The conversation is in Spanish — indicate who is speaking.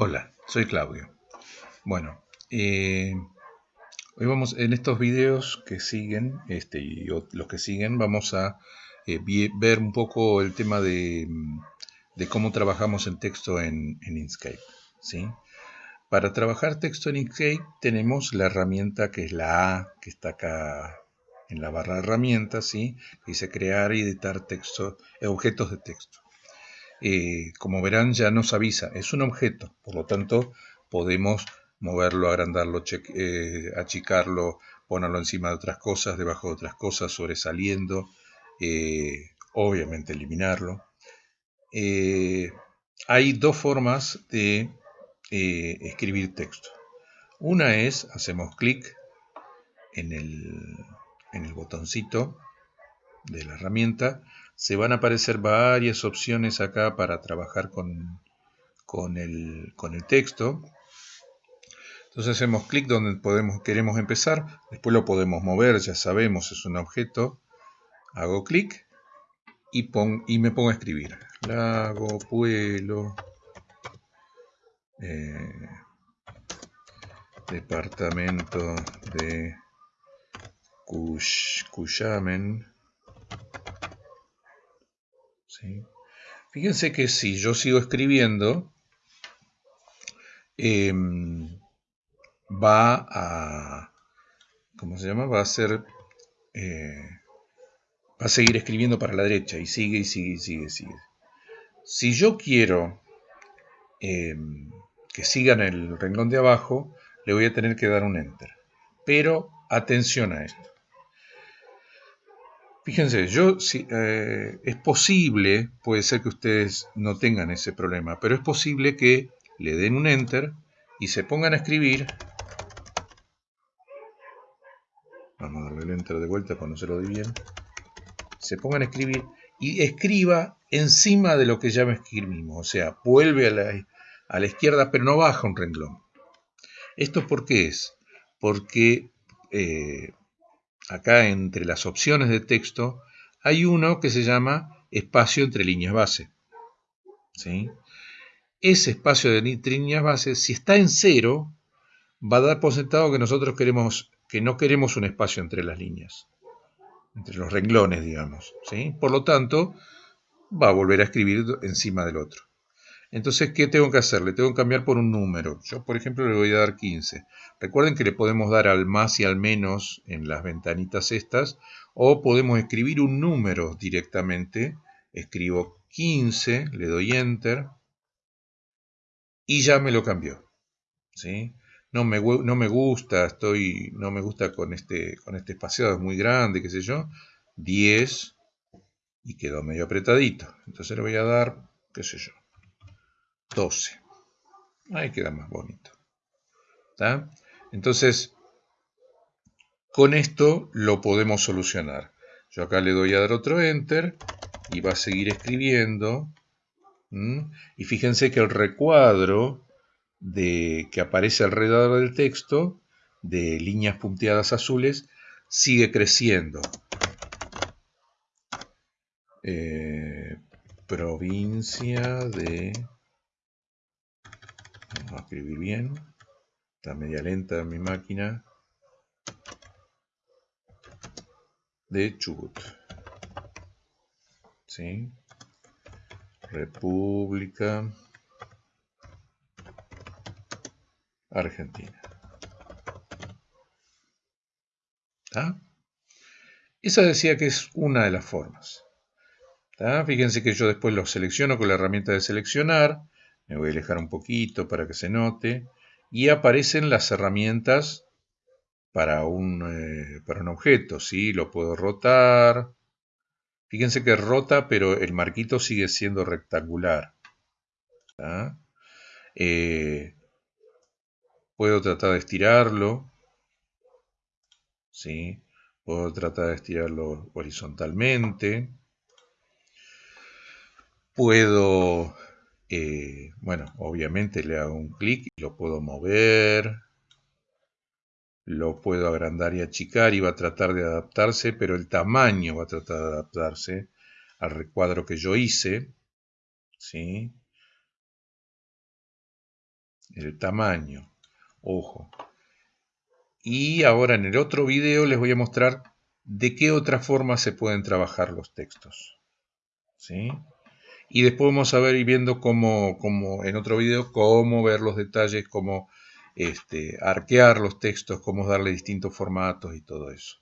Speaker 1: Hola, soy Claudio. Bueno, eh, hoy vamos, en estos videos que siguen, este y los que siguen, vamos a eh, ver un poco el tema de, cómo trabajamos el texto en, Inkscape. ¿sí? Para trabajar texto en Inkscape tenemos la herramienta que es la A, que está acá en la barra de herramientas, ¿sí? dice crear y editar texto, objetos de texto. Eh, como verán ya nos avisa, es un objeto, por lo tanto podemos moverlo, agrandarlo, eh, achicarlo, ponerlo encima de otras cosas, debajo de otras cosas, sobresaliendo, eh, obviamente eliminarlo. hay dos formas de escribir texto. Una es, hacemos clic en el botoncito de la herramienta se van a aparecer varias opciones acá para trabajar con, con, el, texto. Entonces hacemos clic donde podemos, queremos empezar, después lo podemos mover, ya sabemos, es un objeto. Hago clic y, y me pongo a escribir. Lago, pueblo, eh, departamento de Cuyamen, Fíjense que si yo sigo escribiendo, em, va a, ¿cómo se llama? Va a ser, eh, va a seguir escribiendo para la derecha y sigue y sigue y sigue y sigue. Si yo quiero em, que sigan el renglón de abajo, le voy a tener que dar un enter. Pero atención a esto. Fíjense, yo si, eh, es posible, puede ser que ustedes no tengan ese problema, pero es posible que le den un enter y se pongan a escribir. Vamos a darle el enter de vuelta cuando se lo di bien. Se pongan a escribir y escriba encima de lo que ya me escribimos. O sea, vuelve a la, a la izquierda, pero no baja un renglón. ¿Esto por qué es? Porque eh, acá entre las opciones de texto, hay uno que se llama espacio entre líneas base. Ese espacio de líneas base, si está en cero, va a dar por sentado que nosotros queremos, que no queremos un espacio entre las líneas, entre los renglones, digamos. Por lo tanto, va a volver a escribir encima del otro. Entonces, ¿qué tengo que hacer? Le tengo que cambiar por un número. Yo, por ejemplo, le voy a dar 15. Recuerden que le podemos dar al más y al menos en las ventanitas estas, o podemos escribir un número directamente. Escribo 15, le doy Enter, y ya me lo cambió. ¿sí? No, me, no me gusta, estoy, no me gusta con este, con este espaciado, es muy grande, qué sé yo. 10, y quedó medio apretadito. Entonces le voy a dar, qué sé yo, 12. Ahí queda más bonito. Entonces, con esto lo podemos solucionar. Yo acá le doy a dar otro Enter y va a seguir escribiendo. Y fíjense que el recuadro de, que aparece alrededor del texto, de líneas punteadas azules, sigue creciendo. Eh, provincia de Vamos a escribir bien. Está media lenta mi máquina. De Chubut. ¿Sí? República Argentina. Esa decía que es una de las formas. ¿Está? Fíjense que yo después lo selecciono con la herramienta de seleccionar me voy a alejar un poquito para que se note. Y aparecen las herramientas para un, eh, para un objeto. ¿sí? Lo puedo rotar. Fíjense que rota, pero el marquito sigue siendo rectangular. Eh, puedo tratar de estirarlo. ¿sí? Puedo tratar de estirarlo horizontalmente. Puedo eh, bueno, obviamente le hago un clic y lo puedo mover, lo puedo agrandar y achicar y va a tratar de adaptarse, pero el tamaño va a tratar de adaptarse al recuadro que yo hice. ¿sí? el tamaño, ojo. Y ahora en el otro video les voy a mostrar de qué otra forma se pueden trabajar los textos. ¿Sí? Y después vamos a ver y viendo cómo, cómo, en otro video, cómo ver los detalles, cómo este, arquear los textos, cómo darle distintos formatos y todo eso.